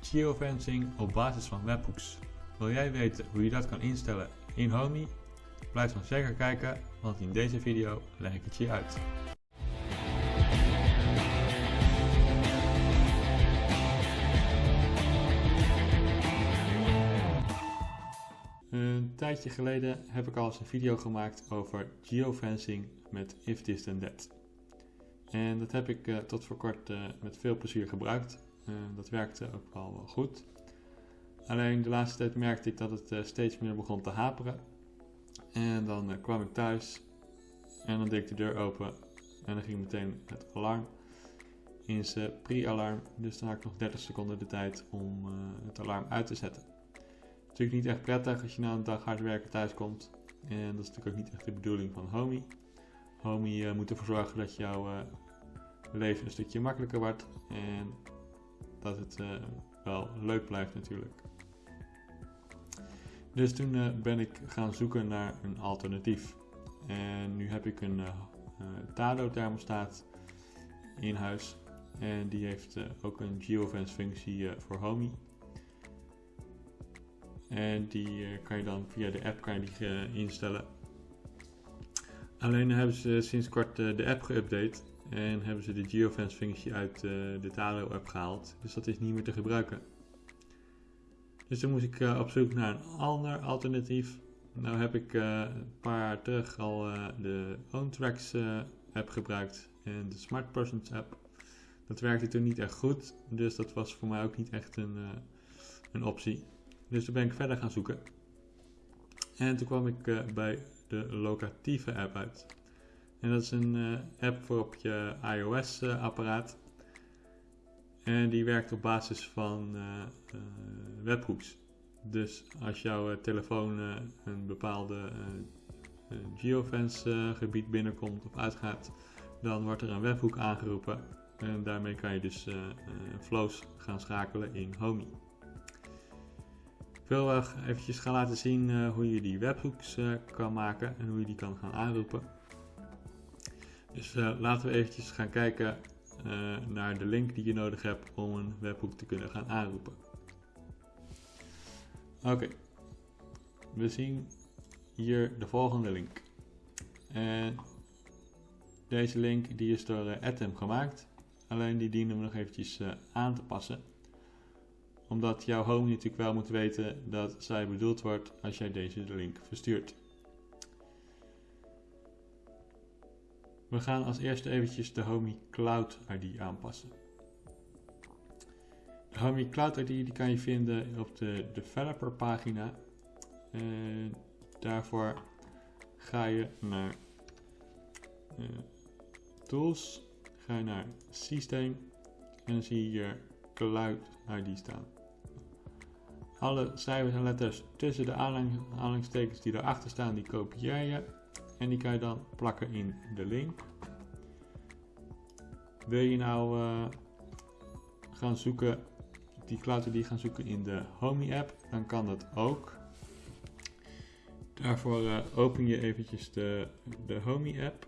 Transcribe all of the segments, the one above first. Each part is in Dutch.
geofencing op basis van webhooks. Wil jij weten hoe je dat kan instellen in Homey? Blijf dan zeker kijken, want in deze video leg ik het je uit. Een tijdje geleden heb ik al eens een video gemaakt over geofencing met if this then that. En dat heb ik uh, tot voor kort uh, met veel plezier gebruikt. Uh, dat werkte ook wel, goed. Alleen de laatste tijd merkte ik dat het steeds meer begon te haperen. En dan kwam ik thuis en dan deed ik de deur open en dan ging meteen het alarm in zijn pre-alarm. Dus dan had ik nog 30 seconden de tijd om het alarm uit te zetten. Natuurlijk niet echt prettig als je na een dag hard werken thuis komt. En dat is natuurlijk ook niet echt de bedoeling van Homey. Homey moet ervoor zorgen dat jouw leven een stukje makkelijker wordt. En dat het uh, wel leuk blijft natuurlijk. Dus toen ben ik gaan zoeken naar een alternatief. En nu heb ik een Tado thermostaat in huis. En die heeft ook een geofence functie voor Homey. En die kan je dan via de app kan die, instellen. Alleen hebben ze sinds kort de app geüpdate en hebben ze de geofence functie uit de Talo app gehaald. Dus dat is niet meer te gebruiken. Dus toen moest ik op zoek naar een ander alternatief. Nou heb ik een paar jaar terug al de OwnTracks app gebruikt en de Smart Persons app. Dat werkte toen niet echt goed, dus dat was voor mij ook niet echt een, een optie. Dus toen ben ik verder gaan zoeken. En toen kwam ik bij de Locatieve app uit. En dat is een uh, app voor op je iOS uh, apparaat. En die werkt op basis van uh, webhooks. Dus als jouw telefoon een bepaalde geofence gebied binnenkomt of uitgaat, dan wordt er een webhook aangeroepen. En daarmee kan je dus flows gaan schakelen in Homey. Ik wil eventjes gaan laten zien hoe je die webhooks kan maken en hoe je die kan gaan aanroepen. Dus uh, laten we eventjes gaan kijken naar de link die je nodig hebt om een webhook te kunnen gaan aanroepen. Oké, we zien hier de volgende link. En deze link die is door Atom gemaakt, alleen die dienen we nog eventjes aan te passen omdat jouw home natuurlijk wel moet weten dat zij bedoeld wordt als jij deze link verstuurt. We gaan als eerste eventjes de Homey Cloud ID aanpassen. De Homey Cloud ID die kan je vinden op de developer pagina. Daarvoor ga je naar uh, Tools, ga je naar Systeem en dan zie je hier Cloud ID staan. Alle cijfers en letters tussen de aanhalingstekens die erachter staan, die kopieer je. En die kan je dan plakken in de link. Wil je nou uh, gaan zoeken, die cloud die gaan zoeken in de Homey app, dan kan dat ook. Daarvoor uh, open je eventjes de, de Homey app.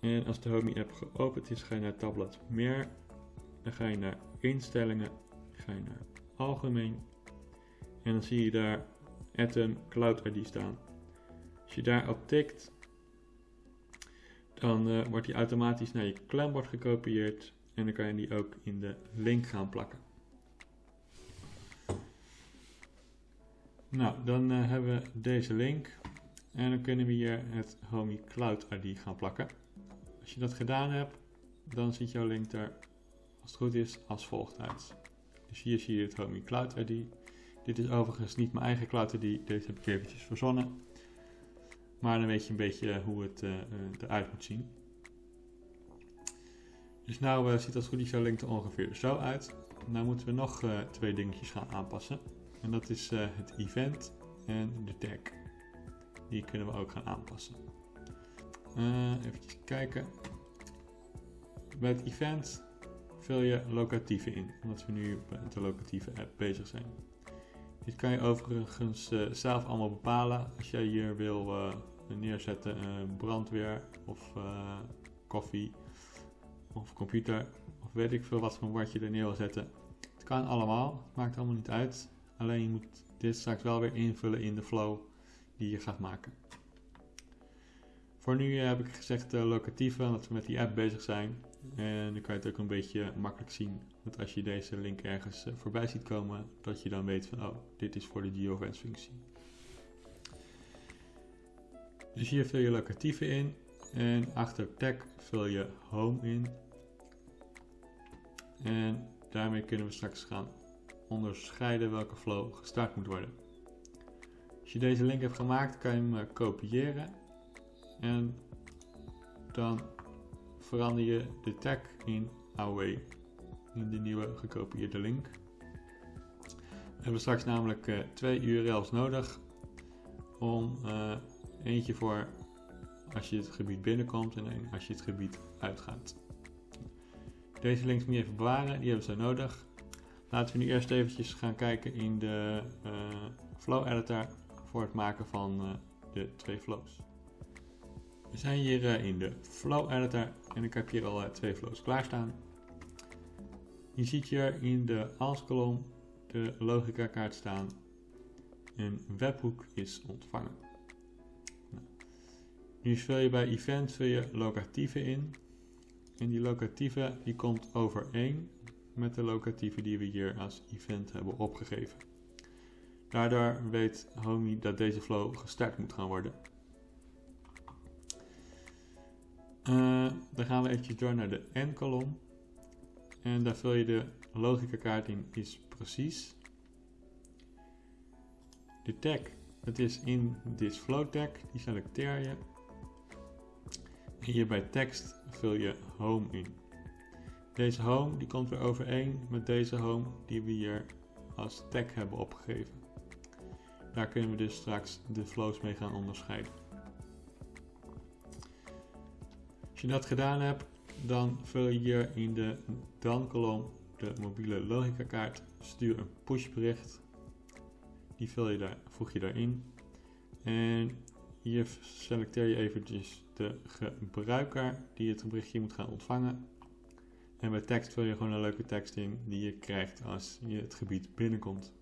En als de Homey app geopend is, ga je naar tabblad meer. Dan ga je naar instellingen, ga je naar algemeen en dan zie je daar Atom Cloud ID staan. Als je daarop tikt, dan uh, wordt die automatisch naar je klembord gekopieerd en dan kan je die ook in de link gaan plakken. Nou, dan uh, hebben we deze link en dan kunnen we hier het Homey Cloud ID gaan plakken. Als je dat gedaan hebt, dan ziet jouw link er, als het goed is, als volgt uit. Dus hier zie je het Homey Cloud ID. Dit is overigens niet mijn eigen cloud ID, deze heb ik eventjes verzonnen. Maar dan weet je een beetje hoe het uh, eruit moet zien. Dus nou uh, ziet als goed is jouw er ongeveer zo uit. Nou moeten we nog twee dingetjes gaan aanpassen. En dat is het event en de tag. Die kunnen we ook gaan aanpassen. even kijken. Bij het event vul je locatieve in, omdat we nu met de locatieve app bezig zijn. Dit kan je overigens zelf allemaal bepalen. Als jij hier wil neerzetten uh, brandweer of koffie of computer of weet ik veel wat voor woord je er neer wil zetten. Het kan allemaal, het maakt allemaal niet uit. Alleen je moet dit straks wel weer invullen in de flow die je gaat maken. Voor nu heb ik gezegd de locatieven, dat we met die app bezig zijn. En dan kan je het ook een beetje makkelijk zien. Dat als je deze link ergens eh, voorbij ziet komen, dat je dan weet van oh, dit is voor de geofence functie. Dus hier vul je locatieven in en achter tag vul je home in. En daarmee kunnen we straks gaan onderscheiden welke flow gestart moet worden. Als je deze link hebt gemaakt, kan je hem eh, kopiëren en dan verander je de tag in away in de nieuwe gekopieerde link. We hebben straks namelijk uh, twee URL's nodig om uh, eentje voor als je het gebied binnenkomt en een als je het gebied uitgaat. Deze links moet je even bewaren, die hebben ze nodig. Laten we nu eerst eventjes gaan kijken in de uh, flow editor voor het maken van de twee flows. We zijn hier uh, in de Flow Editor en ik heb hier al twee flows klaarstaan. Je ziet hier in de als-kolom de logica kaart staan. Een webhoek is ontvangen. Nu vul je bij event vul je locatieve in. En die locatieve die komt overeen met de locatieve die we hier als event hebben opgegeven. Daardoor weet Homey dat deze flow gestart moet gaan worden. Uh, dan gaan we eventjes door naar de N-kolom. En daar vul je de logica kaart in is precies. De tag, dat is in this flow tag, die selecteer je. Hier bij tekst vul je home in. Deze home die komt weer overeen met deze home die we hier als tag hebben opgegeven. Daar kunnen we dus straks de flows mee gaan onderscheiden. je dat gedaan hebt, dan vul je hier in de dan-kolom de mobiele logica kaart. Stuur een pushbericht. Die vul je daar, voeg je daarin. En hier selecteer je eventjes de gebruiker die het berichtje moet gaan ontvangen. En bij tekst vul je gewoon een leuke tekst in die je krijgt als je het gebied binnenkomt.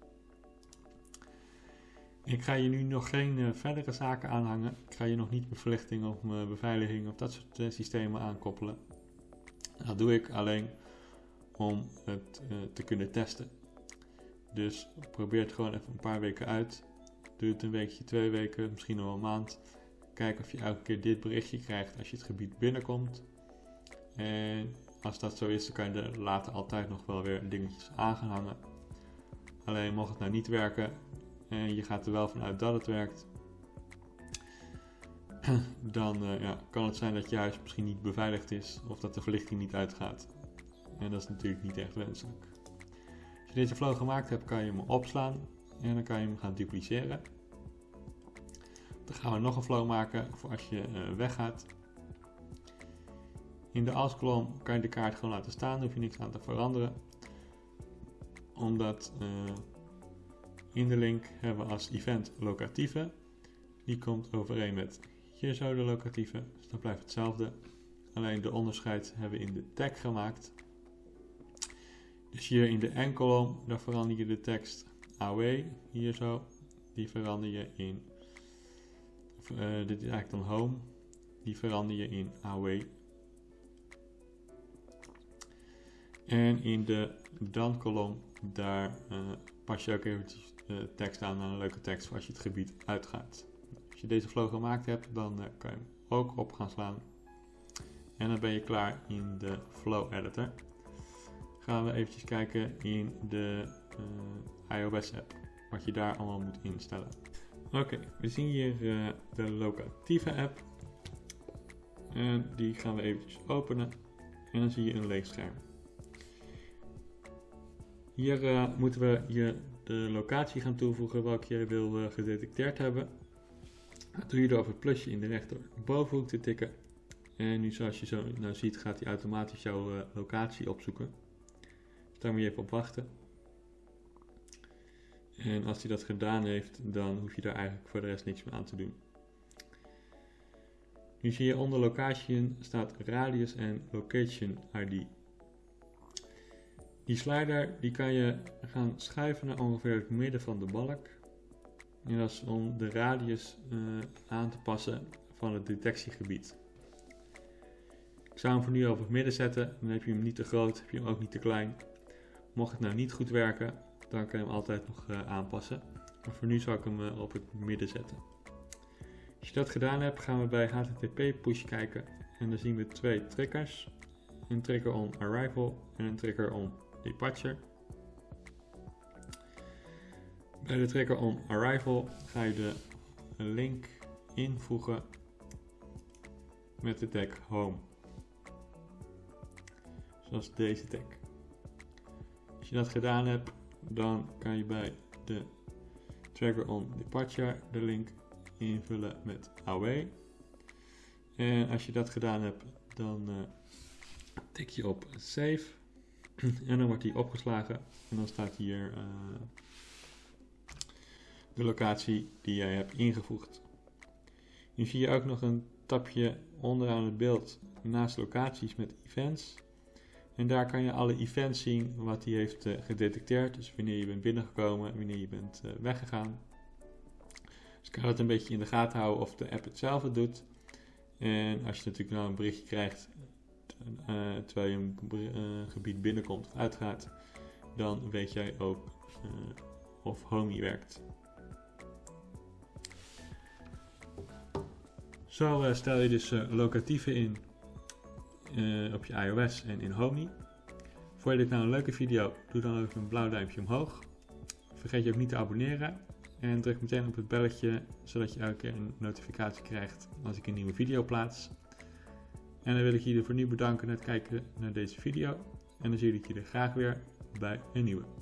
Ik ga je nu nog geen uh, verdere zaken aanhangen. Ik ga je nog niet verlichting of uh, beveiliging of dat soort uh, systemen aankoppelen. Dat doe ik alleen om het te kunnen testen. Dus probeer het gewoon even een paar weken uit. Het een weekje, twee weken, misschien nog een maand. Kijk of je elke keer dit berichtje krijgt als je het gebied binnenkomt. En als dat zo is, dan kan je er later altijd nog wel weer dingetjes aan gaan hangen. Alleen mocht het nou niet werken, en je gaat er wel vanuit dat het werkt, dan uh, ja, kan het zijn dat je huis misschien niet beveiligd is of dat de verlichting niet uitgaat. En dat is natuurlijk niet echt wenselijk. Als je deze flow gemaakt hebt, kan je hem opslaan en dan kan je hem gaan dupliceren. Dan gaan we nog een flow maken voor als je uh, weggaat. In de als-kolom kan je de kaart gewoon laten staan, hoef je niks aan te veranderen. Omdat uh, in de link hebben we als event locatieve. Die komt overeen met hier zo de locatieve, dus dat blijft hetzelfde. Alleen de onderscheid hebben we in de tag gemaakt. Dus hier in de n-kolom, daar verander je de tekst AW, hier zo. Die verander je in, uh, dit is eigenlijk dan home, die verander je in AW. En in de dan-kolom, daar uh, pas je ook eventjes tekst aan een leuke tekst voor als je het gebied uitgaat. Als je deze flow gemaakt hebt, dan kan je hem ook op gaan slaan. En dan ben je klaar in de flow editor. Gaan we eventjes kijken in de iOS app, wat je daar allemaal moet instellen. Oké, we zien hier uh, de locatieve app. En die gaan we eventjes openen. En dan zie je een leeg scherm. Hier moeten we je de locatie gaan toevoegen welke je wil uh, gedetecteerd hebben. Doe je door op het plusje in de rechterbovenhoek te tikken. En nu zoals je zo nou ziet gaat hij automatisch jouw locatie opzoeken. Dus daar moet je even op wachten. En als hij dat gedaan heeft, dan hoef je daar eigenlijk voor de rest niks meer aan te doen. Nu zie je onder location staat radius en location ID. Die slider die kan je gaan schuiven naar ongeveer het midden van de balk. En dat is om de radius uh, aan te passen van het detectiegebied. Ik zou hem voor nu op het midden zetten. Dan heb je hem niet te groot, heb je hem ook niet te klein. Mocht het nou niet goed werken, dan kan je hem altijd nog uh, aanpassen. Maar voor nu zal ik hem uh, op het midden zetten. Als je dat gedaan hebt, gaan we bij HTTP push kijken. En dan zien we twee triggers. Een trigger on arrival en een trigger on departure. Bij de trigger on arrival ga je de link invoegen met de tag home. Zoals deze tag. Als je dat gedaan hebt, dan kan je bij de trigger on departure de link invullen met away. En als je dat gedaan hebt, dan uh, tik je op save. en dan wordt die opgeslagen. En dan staat hier uh, de locatie die jij hebt ingevoegd. Nu zie je ook nog een tapje onderaan het beeld naast locaties met events. En daar kan je alle events zien wat hij heeft uh, gedetecteerd. Dus wanneer je bent binnengekomen, wanneer je bent uh, weggegaan. Dus kan het een beetje in de gaten houden of de app het zelf het doet. En als je natuurlijk nou een berichtje krijgt uh, terwijl je een gebied binnenkomt of uitgaat, dan weet jij ook of Homey werkt. Zo stel je dus locatieven in uh, op je iOS en in Homey. Vond je dit nou een leuke video? Doe dan ook een blauw duimpje omhoog. Vergeet je ook niet te abonneren. En druk meteen op het belletje, zodat je elke keer een notificatie krijgt als ik een nieuwe video plaats. En dan wil ik jullie voor nu bedanken voor het kijken naar deze video. En dan zie ik jullie graag weer bij een nieuwe.